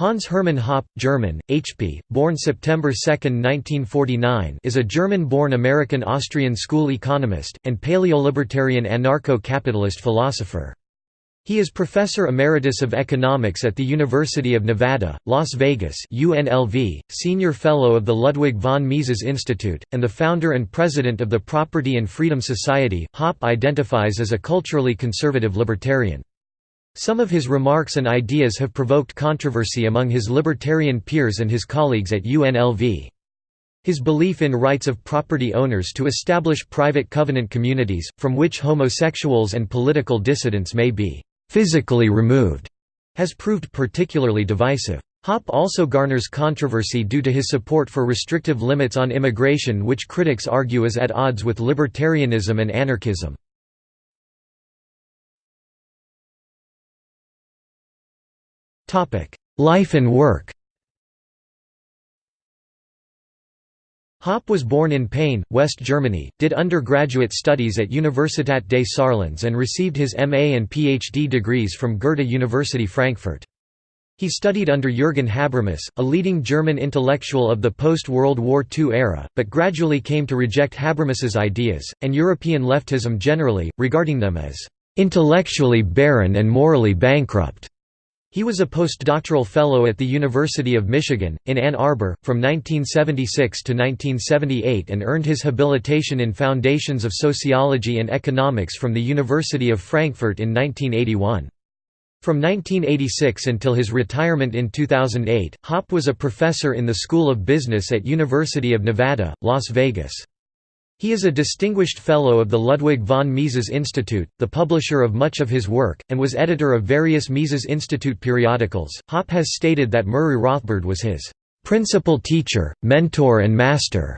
Hans Hermann Hoppe, German, HP, born September 2, 1949 is a German-born American-Austrian school economist, and paleolibertarian anarcho-capitalist philosopher. He is Professor Emeritus of Economics at the University of Nevada, Las Vegas UNLV, Senior Fellow of the Ludwig von Mises Institute, and the founder and president of the Property and Freedom Society. Hoppe identifies as a culturally conservative libertarian. Some of his remarks and ideas have provoked controversy among his libertarian peers and his colleagues at UNLV. His belief in rights of property owners to establish private covenant communities, from which homosexuals and political dissidents may be «physically removed», has proved particularly divisive. Hoppe also garners controversy due to his support for restrictive limits on immigration which critics argue is at odds with libertarianism and anarchism. Life and work Hoppe was born in Peine, West Germany, did undergraduate studies at Universität des Saarlandes and received his MA and PhD degrees from Goethe University Frankfurt. He studied under Jürgen Habermas, a leading German intellectual of the post-World War II era, but gradually came to reject Habermas's ideas, and European leftism generally, regarding them as "...intellectually barren and morally bankrupt." He was a postdoctoral fellow at the University of Michigan, in Ann Arbor, from 1976 to 1978 and earned his habilitation in Foundations of Sociology and Economics from the University of Frankfurt in 1981. From 1986 until his retirement in 2008, Hoppe was a professor in the School of Business at University of Nevada, Las Vegas. He is a distinguished Fellow of the Ludwig von Mises Institute, the publisher of much of his work, and was editor of various Mises Institute periodicals. Hoppe has stated that Murray Rothbard was his principal teacher, mentor, and master.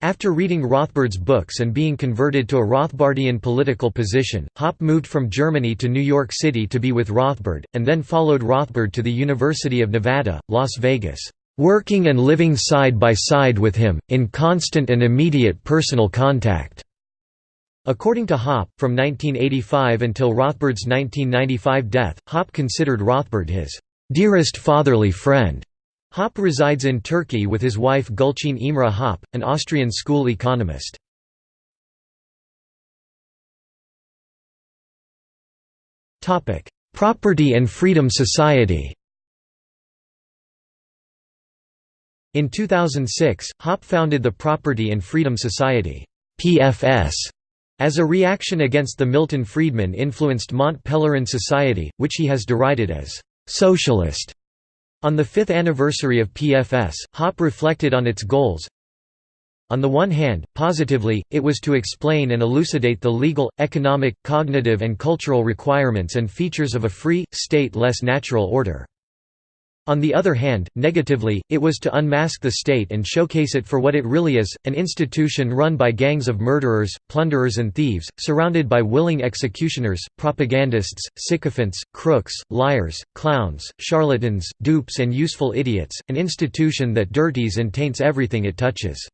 After reading Rothbard's books and being converted to a Rothbardian political position, Hoppe moved from Germany to New York City to be with Rothbard, and then followed Rothbard to the University of Nevada, Las Vegas working and living side by side with him, in constant and immediate personal contact." According to Hoppe, from 1985 until Rothbard's 1995 death, Hoppe considered Rothbard his "...dearest fatherly friend." Hoppe resides in Turkey with his wife Gulçin Imre Hoppe, an Austrian school economist. Property and Freedom Society In 2006, Hoppe founded the Property and Freedom Society PFS, as a reaction against the Milton Friedman-influenced Mont Pelerin Society, which he has derided as «socialist». On the fifth anniversary of PFS, Hoppe reflected on its goals. On the one hand, positively, it was to explain and elucidate the legal, economic, cognitive and cultural requirements and features of a free, state-less natural order. On the other hand, negatively, it was to unmask the state and showcase it for what it really is, an institution run by gangs of murderers, plunderers and thieves, surrounded by willing executioners, propagandists, sycophants, crooks, liars, clowns, charlatans, dupes and useful idiots, an institution that dirties and taints everything it touches.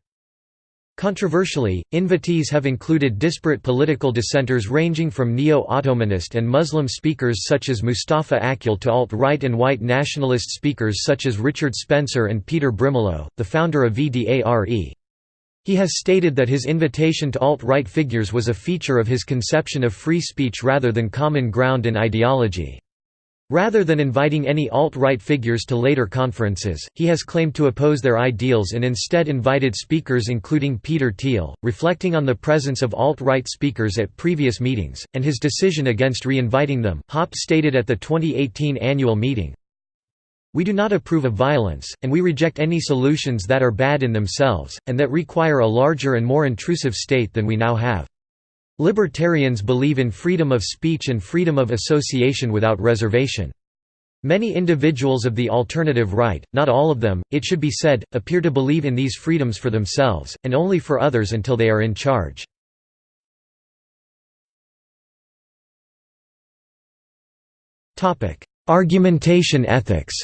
Controversially, invitees have included disparate political dissenters ranging from neo-Ottomanist and Muslim speakers such as Mustafa Akyol to alt-right and white nationalist speakers such as Richard Spencer and Peter Brimelow, the founder of VDARE. He has stated that his invitation to alt-right figures was a feature of his conception of free speech rather than common ground in ideology. Rather than inviting any alt-right figures to later conferences, he has claimed to oppose their ideals and instead invited speakers including Peter Thiel, reflecting on the presence of alt-right speakers at previous meetings, and his decision against re-inviting them. Hoppe stated at the 2018 annual meeting, We do not approve of violence, and we reject any solutions that are bad in themselves, and that require a larger and more intrusive state than we now have. Libertarians believe in freedom of speech and freedom of association without reservation. Many individuals of the alternative right, not all of them, it should be said, appear to believe in these freedoms for themselves, and only for others until they are in charge. Argumentation ethics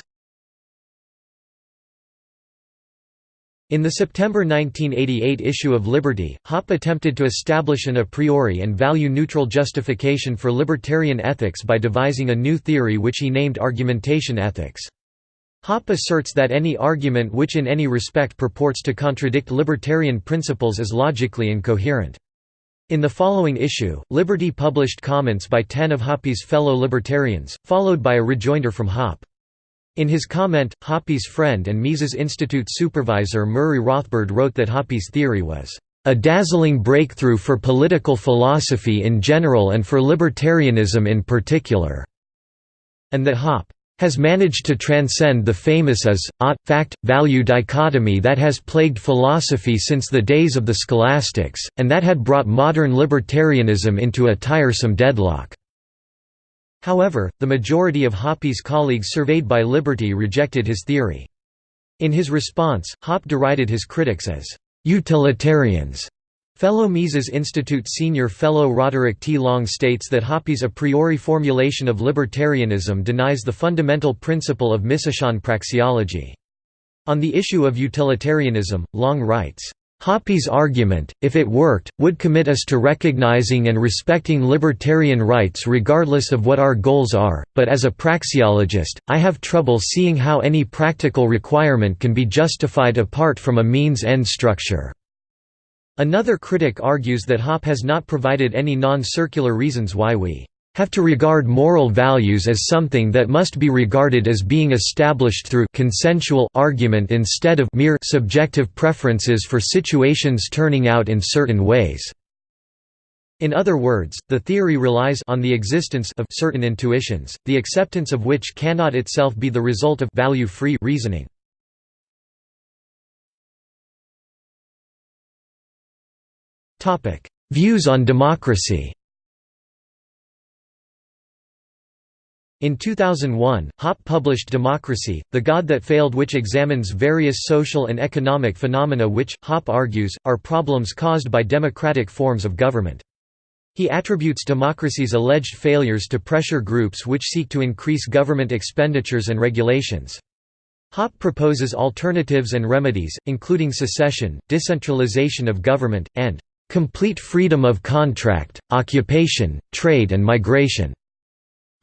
In the September 1988 issue of Liberty, Hoppe attempted to establish an a priori and value-neutral justification for libertarian ethics by devising a new theory which he named argumentation ethics. Hoppe asserts that any argument which in any respect purports to contradict libertarian principles is logically incoherent. In the following issue, Liberty published comments by ten of Hoppe's fellow libertarians, followed by a rejoinder from Hoppe. In his comment, Hoppe's friend and Mises Institute supervisor Murray Rothbard wrote that Hoppe's theory was a dazzling breakthrough for political philosophy in general and for libertarianism in particular, and that Hoppe has managed to transcend the famous as, ought, fact, value dichotomy that has plagued philosophy since the days of the scholastics, and that had brought modern libertarianism into a tiresome deadlock. However, the majority of Hoppe's colleagues surveyed by Liberty rejected his theory. In his response, Hoppe derided his critics as utilitarians Fellow Mises Institute senior fellow Roderick T. Long states that Hoppe's a priori formulation of libertarianism denies the fundamental principle of Misesian praxeology. On the issue of utilitarianism, Long writes, Hoppe's argument, if it worked, would commit us to recognizing and respecting libertarian rights regardless of what our goals are, but as a praxeologist, I have trouble seeing how any practical requirement can be justified apart from a means-end structure. Another critic argues that Hoppe has not provided any non-circular reasons why we have to regard moral values as something that must be regarded as being established through consensual argument instead of mere subjective preferences for situations turning out in certain ways. In other words, the theory relies on the existence of certain intuitions, the acceptance of which cannot itself be the result of value-free reasoning. Views on democracy In 2001, Hoppe published Democracy, The God That Failed which examines various social and economic phenomena which, Hoppe argues, are problems caused by democratic forms of government. He attributes democracy's alleged failures to pressure groups which seek to increase government expenditures and regulations. Hoppe proposes alternatives and remedies, including secession, decentralization of government, and complete freedom of contract, occupation, trade and migration.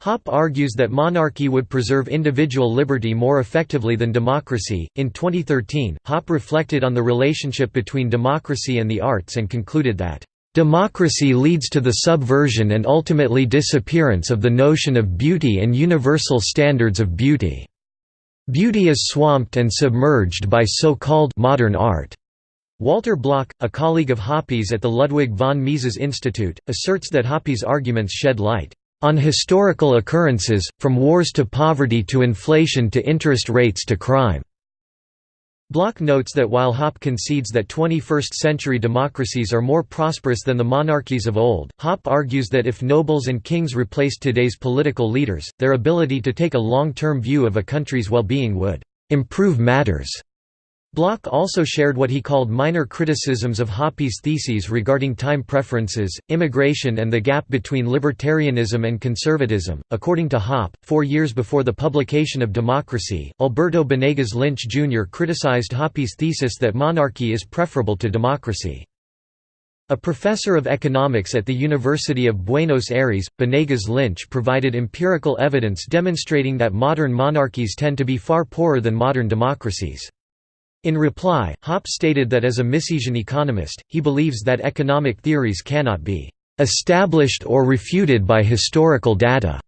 Hoppe argues that monarchy would preserve individual liberty more effectively than democracy. In 2013, Hoppe reflected on the relationship between democracy and the arts and concluded that, Democracy leads to the subversion and ultimately disappearance of the notion of beauty and universal standards of beauty. Beauty is swamped and submerged by so-called modern art. Walter Block, a colleague of Hoppe's at the Ludwig von Mises Institute, asserts that Hoppe's arguments shed light on historical occurrences, from wars to poverty to inflation to interest rates to crime. Block notes that while Hoppe concedes that 21st-century democracies are more prosperous than the monarchies of old, Hoppe argues that if nobles and kings replaced today's political leaders, their ability to take a long-term view of a country's well-being would «improve matters». Block also shared what he called minor criticisms of Hoppe's theses regarding time preferences, immigration, and the gap between libertarianism and conservatism. According to Hoppe, four years before the publication of Democracy, Alberto Benegas Lynch Jr. criticized Hoppe's thesis that monarchy is preferable to democracy. A professor of economics at the University of Buenos Aires, Benegas Lynch provided empirical evidence demonstrating that modern monarchies tend to be far poorer than modern democracies. In reply, Hoppe stated that as a Misesian economist, he believes that economic theories cannot be established or refuted by historical data.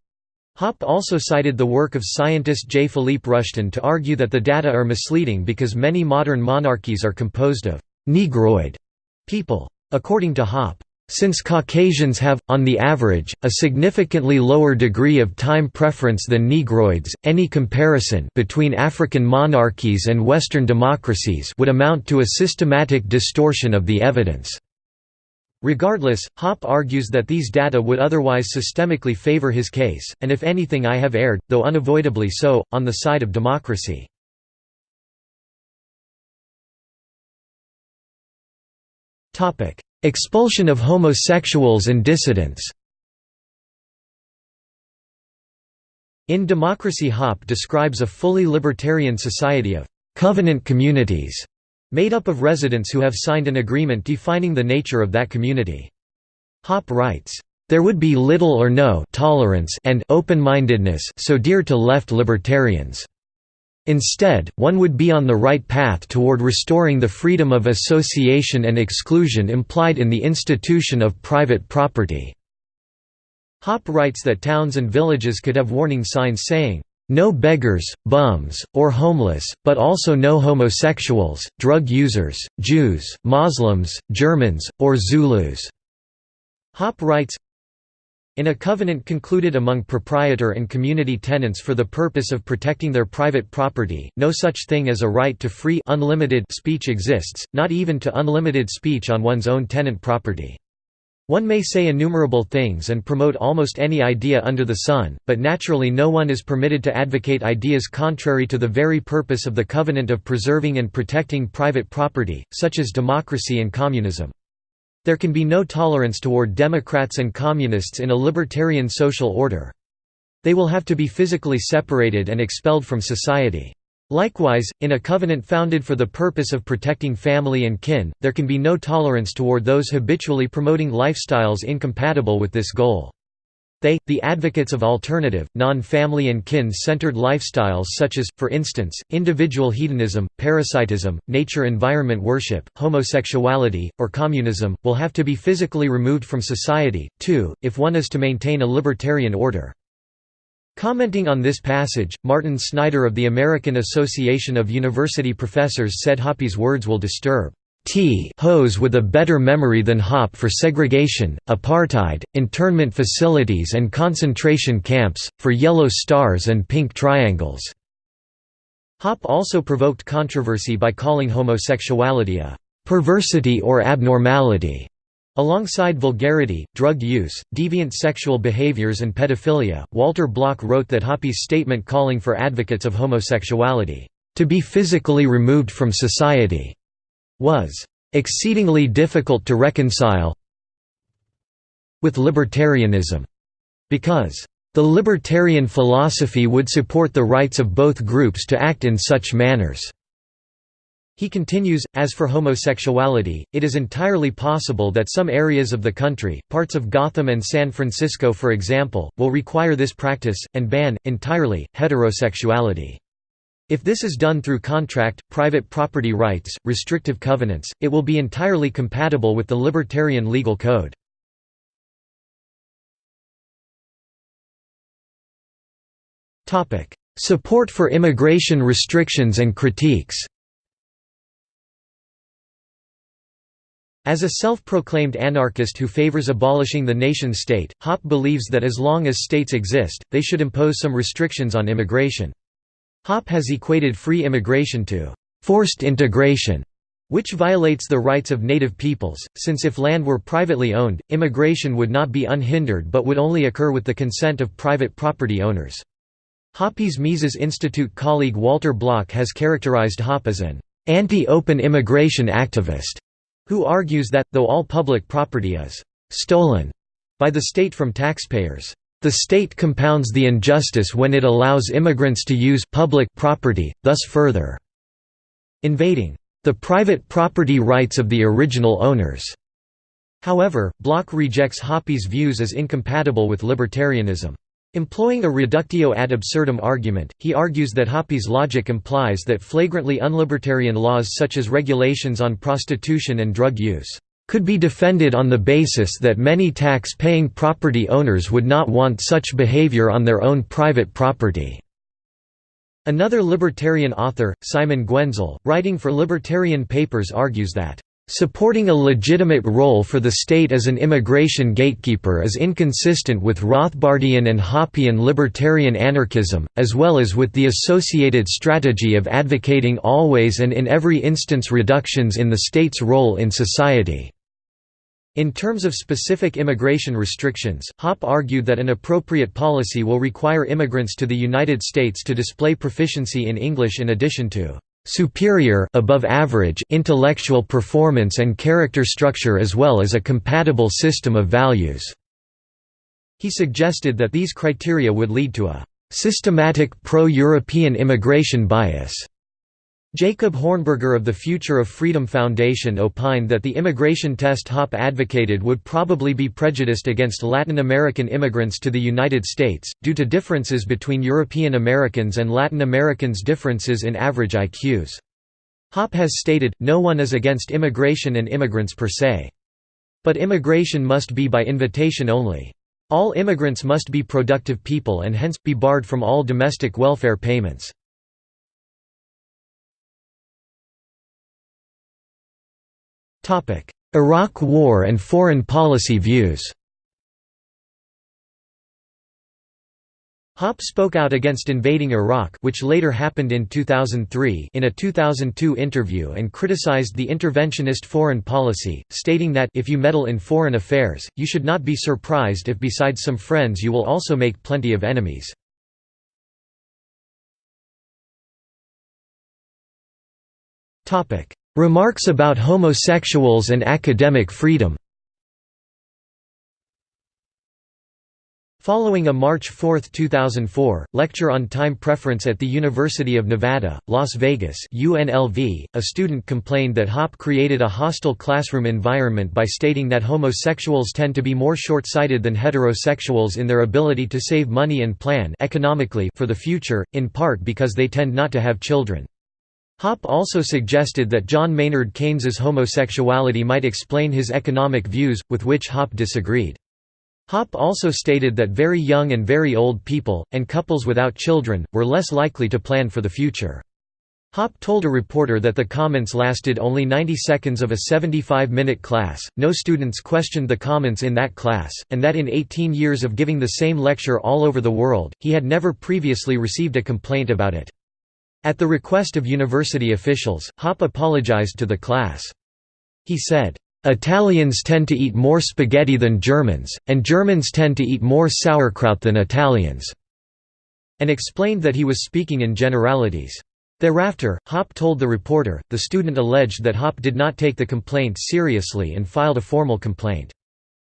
Hoppe also cited the work of scientist J. Philippe Rushton to argue that the data are misleading because many modern monarchies are composed of «negroid» people. According to Hoppe, since Caucasians have, on the average, a significantly lower degree of time preference than Negroids, any comparison between African monarchies and Western democracies would amount to a systematic distortion of the evidence. Regardless, Hoppe argues that these data would otherwise systemically favor his case, and if anything I have erred, though unavoidably so, on the side of democracy. Expulsion of homosexuals and dissidents In Democracy Hoppe describes a fully libertarian society of «covenant communities» made up of residents who have signed an agreement defining the nature of that community. Hoppe writes, "...there would be little or no tolerance and open-mindedness so dear to left libertarians." Instead, one would be on the right path toward restoring the freedom of association and exclusion implied in the institution of private property." Hoppe writes that towns and villages could have warning signs saying, "'No beggars, bums, or homeless, but also no homosexuals, drug users, Jews, Muslims, Germans, or Zulus." Hoppe writes, in a covenant concluded among proprietor and community tenants for the purpose of protecting their private property, no such thing as a right to free unlimited speech exists, not even to unlimited speech on one's own tenant property. One may say innumerable things and promote almost any idea under the sun, but naturally no one is permitted to advocate ideas contrary to the very purpose of the covenant of preserving and protecting private property, such as democracy and communism. There can be no tolerance toward Democrats and Communists in a libertarian social order. They will have to be physically separated and expelled from society. Likewise, in a covenant founded for the purpose of protecting family and kin, there can be no tolerance toward those habitually promoting lifestyles incompatible with this goal. They, the advocates of alternative, non-family and kin-centered lifestyles such as, for instance, individual hedonism, parasitism, nature-environment worship, homosexuality, or communism, will have to be physically removed from society, too, if one is to maintain a libertarian order. Commenting on this passage, Martin Snyder of the American Association of University Professors said Hoppe's words will disturb T hose with a better memory than Hoppe for segregation, apartheid, internment facilities and concentration camps, for yellow stars and pink triangles." Hoppe also provoked controversy by calling homosexuality a «perversity or abnormality». Alongside vulgarity, drug use, deviant sexual behaviors and pedophilia, Walter Block wrote that Hoppe's statement calling for advocates of homosexuality, "...to be physically removed from society," was exceedingly difficult to reconcile with libertarianism, because the libertarian philosophy would support the rights of both groups to act in such manners. He continues, as for homosexuality, it is entirely possible that some areas of the country, parts of Gotham and San Francisco for example, will require this practice, and ban, entirely, heterosexuality. If this is done through contract, private property rights, restrictive covenants, it will be entirely compatible with the libertarian legal code. Support for immigration restrictions and critiques As a self-proclaimed anarchist who favors abolishing the nation-state, Hoppe believes that as long as states exist, they should impose some restrictions on immigration. Hoppe has equated free immigration to «forced integration», which violates the rights of native peoples, since if land were privately owned, immigration would not be unhindered but would only occur with the consent of private property owners. Hoppe's Mises Institute colleague Walter Block has characterized Hoppe as an anti-open immigration activist, who argues that, though all public property is «stolen» by the state from taxpayers, the state compounds the injustice when it allows immigrants to use public property, thus further invading the private property rights of the original owners. However, Block rejects Hoppe's views as incompatible with libertarianism. Employing a reductio ad absurdum argument, he argues that Hoppe's logic implies that flagrantly unlibertarian laws such as regulations on prostitution and drug use could be defended on the basis that many tax-paying property owners would not want such behavior on their own private property. Another libertarian author, Simon Guenzl, writing for Libertarian Papers argues that Supporting a legitimate role for the state as an immigration gatekeeper is inconsistent with Rothbardian and Hoppian libertarian anarchism, as well as with the associated strategy of advocating always and in every instance reductions in the state's role in society. In terms of specific immigration restrictions, Hoppe argued that an appropriate policy will require immigrants to the United States to display proficiency in English in addition to superior above average intellectual performance and character structure as well as a compatible system of values." He suggested that these criteria would lead to a «systematic pro-European immigration bias» Jacob Hornberger of the Future of Freedom Foundation opined that the immigration test Hoppe advocated would probably be prejudiced against Latin American immigrants to the United States, due to differences between European Americans and Latin Americans differences in average IQs. Hoppe has stated, no one is against immigration and immigrants per se. But immigration must be by invitation only. All immigrants must be productive people and hence, be barred from all domestic welfare payments. Iraq War and foreign policy views Hoppe spoke out against invading Iraq which later happened in 2003 in a 2002 interview and criticized the interventionist foreign policy, stating that if you meddle in foreign affairs, you should not be surprised if besides some friends you will also make plenty of enemies. Remarks about homosexuals and academic freedom Following a March 4, 2004, lecture on time preference at the University of Nevada, Las Vegas UNLV, a student complained that Hoppe created a hostile classroom environment by stating that homosexuals tend to be more short-sighted than heterosexuals in their ability to save money and plan economically for the future, in part because they tend not to have children. Hoppe also suggested that John Maynard Keynes's homosexuality might explain his economic views, with which Hoppe disagreed. Hoppe also stated that very young and very old people, and couples without children, were less likely to plan for the future. Hoppe told a reporter that the comments lasted only 90 seconds of a 75-minute class, no students questioned the comments in that class, and that in 18 years of giving the same lecture all over the world, he had never previously received a complaint about it. At the request of university officials, Hoppe apologized to the class. He said, "...Italians tend to eat more spaghetti than Germans, and Germans tend to eat more sauerkraut than Italians," and explained that he was speaking in generalities. Thereafter, Hoppe told the reporter, the student alleged that Hoppe did not take the complaint seriously and filed a formal complaint.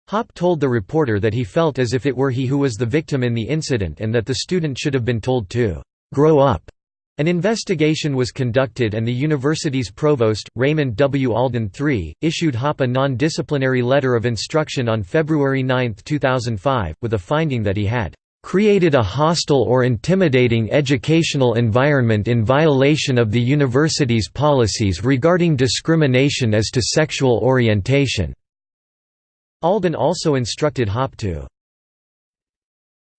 Hoppe told the reporter that he felt as if it were he who was the victim in the incident and that the student should have been told to «grow up» An investigation was conducted and the university's provost, Raymond W. Alden III, issued Hoppe a non-disciplinary letter of instruction on February 9, 2005, with a finding that he had "...created a hostile or intimidating educational environment in violation of the university's policies regarding discrimination as to sexual orientation." Alden also instructed Hoppe to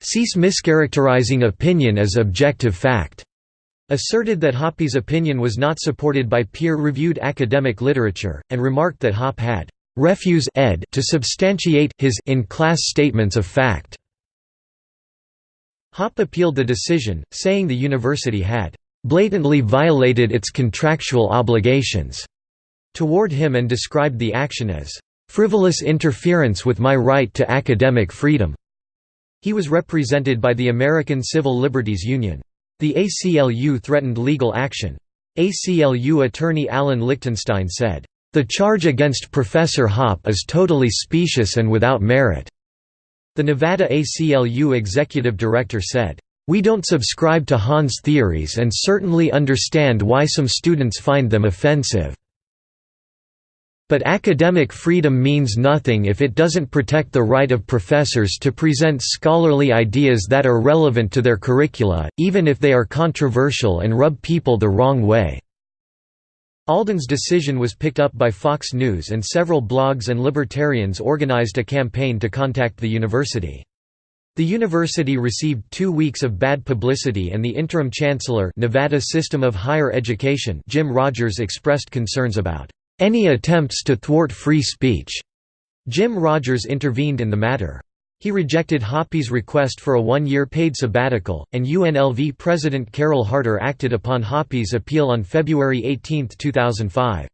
cease mischaracterizing opinion as objective fact asserted that Hoppe's opinion was not supported by peer-reviewed academic literature, and remarked that Hoppe had refuse ed to substantiate his in-class statements of fact. Hoppe appealed the decision, saying the university had blatantly violated its contractual obligations toward him and described the action as frivolous interference with my right to academic freedom. He was represented by the American Civil Liberties Union. The ACLU threatened legal action. ACLU attorney Allen Lichtenstein said, "...the charge against Professor Hoppe is totally specious and without merit." The Nevada ACLU executive director said, "...we don't subscribe to Hahn's theories and certainly understand why some students find them offensive." But academic freedom means nothing if it doesn't protect the right of professors to present scholarly ideas that are relevant to their curricula, even if they are controversial and rub people the wrong way." Alden's decision was picked up by Fox News and several blogs and libertarians organized a campaign to contact the university. The university received two weeks of bad publicity and the interim chancellor Nevada System of Higher Education Jim Rogers expressed concerns about any attempts to thwart free speech. Jim Rogers intervened in the matter. He rejected Hoppe's request for a one-year paid sabbatical, and UNLV President Carol Harter acted upon Hoppe's appeal on February 18, 2005.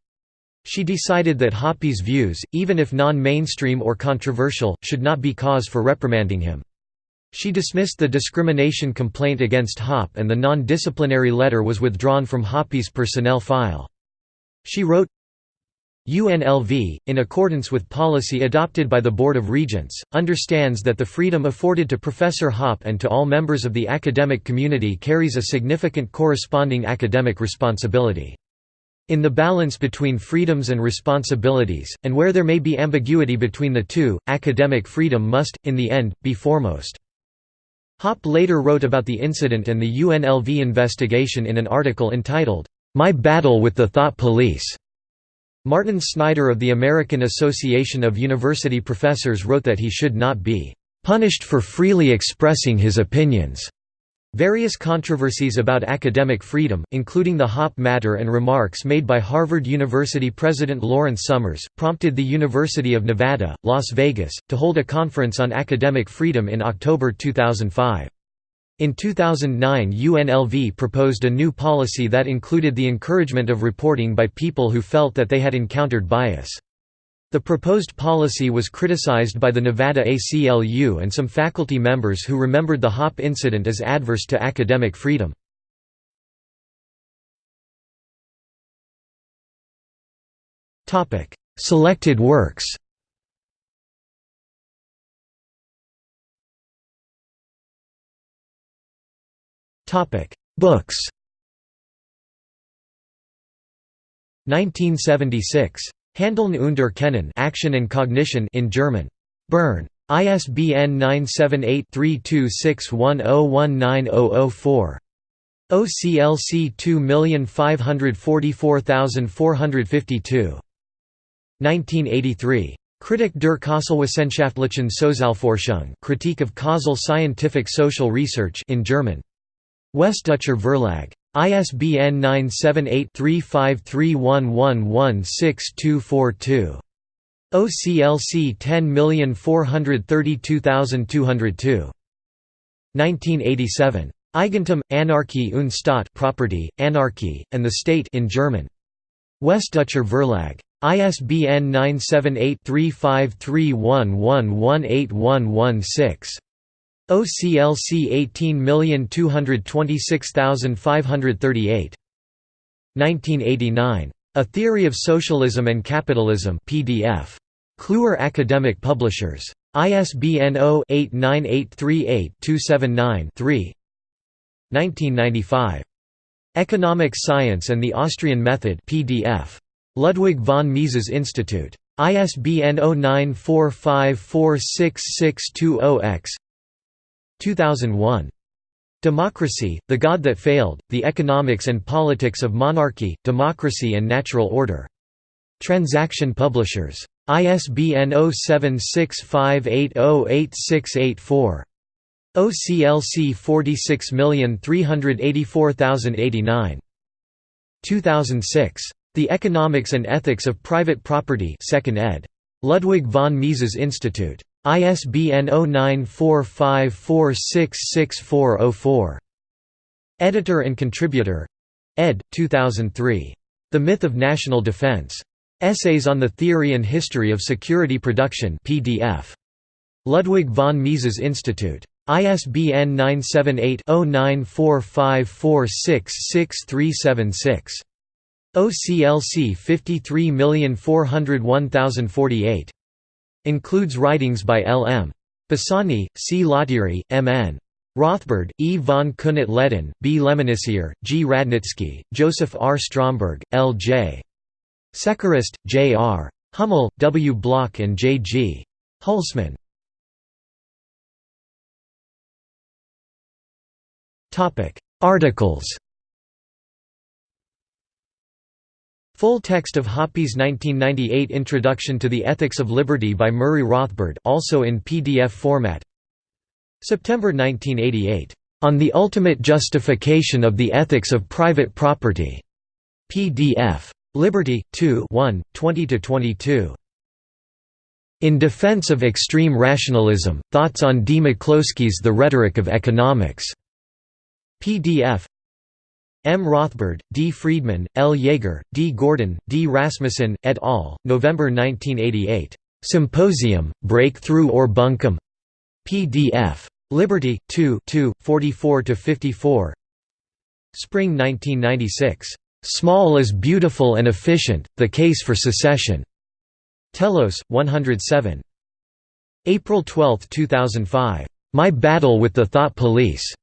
She decided that Hoppe's views, even if non-mainstream or controversial, should not be cause for reprimanding him. She dismissed the discrimination complaint against Hoppe and the non-disciplinary letter was withdrawn from Hoppe's personnel file. She wrote, UNLV, in accordance with policy adopted by the Board of Regents, understands that the freedom afforded to Professor Hoppe and to all members of the academic community carries a significant corresponding academic responsibility. In the balance between freedoms and responsibilities, and where there may be ambiguity between the two, academic freedom must, in the end, be foremost. Hoppe later wrote about the incident and the UNLV investigation in an article entitled, My Battle with the Thought Police. Martin Snyder of the American Association of University Professors wrote that he should not be punished for freely expressing his opinions. Various controversies about academic freedom, including the Hoppe matter and remarks made by Harvard University President Lawrence Summers, prompted the University of Nevada, Las Vegas, to hold a conference on academic freedom in October 2005. In 2009 UNLV proposed a new policy that included the encouragement of reporting by people who felt that they had encountered bias. The proposed policy was criticized by the Nevada ACLU and some faculty members who remembered the Hoppe incident as adverse to academic freedom. Selected works Books 1976. Handeln und Erkennen Action and Cognition in German. Bern. ISBN 978-3261019004. OCLC 2544452. 1983. Kritik der Kausalwissenschaftlichen Sozialforschung Critique of Causal Scientific Social Research in German. Westdeutscher Verlag. ISBN 978-3531116242. OCLC 10432202. 1987. Eigentum, Anarchie und Staat Property, Anarchy, and the State in German. Westdeutscher Verlag. ISBN 978 3531118116. OCLC 18226538. 1989. A Theory of Socialism and Capitalism PDF. Kluwer Academic Publishers. ISBN 0-89838-279-3 1995. Economic Science and the Austrian Method PDF. Ludwig von Mises Institute. ISBN 0945466620-X 2001. Democracy, The God That Failed, The Economics and Politics of Monarchy, Democracy and Natural Order. Transaction Publishers. ISBN 0765808684. OCLC 46384089. 2006. The Economics and Ethics of Private Property 2nd ed. Ludwig von Mises Institute. ISBN 0945466404. Editor and contributor ed. 2003. The Myth of National Defense. Essays on the Theory and History of Security Production PDF. Ludwig von Mises Institute. ISBN 978-0945466376. OCLC 53401048. Includes writings by L. M. Bassani, C. Lottieri, M. N. Rothbard, E. von Kuehnelt-Leddihn, B. Lemennicier, G. Radnitzky, Joseph R. Stromberg, L. J. Sechrest, J. R. Hummel, W. Block and J. G. Hulsmann. Articles Full text of Hoppe's 1998 Introduction to the Ethics of Liberty by Murray Rothbard also in PDF format September 1988, "...on the ultimate justification of the ethics of private property", PDF. Liberty, 2 1, 20–22. In Defense of Extreme Rationalism, Thoughts on D. McCloskey's The Rhetoric of Economics", PDF M. Rothbard, D. Friedman, L. Yeager, D. Gordon, D. Rasmussen, et al., November 1988. Symposium, Breakthrough or Bunkum? PDF. Liberty, 2 2, 44–54 Spring 1996. "'Small is beautiful and efficient, the case for secession' Telos, 107. April 12, 2005. "'My Battle with the Thought Police'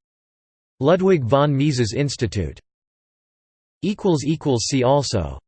Ludwig von Mises Institute. See also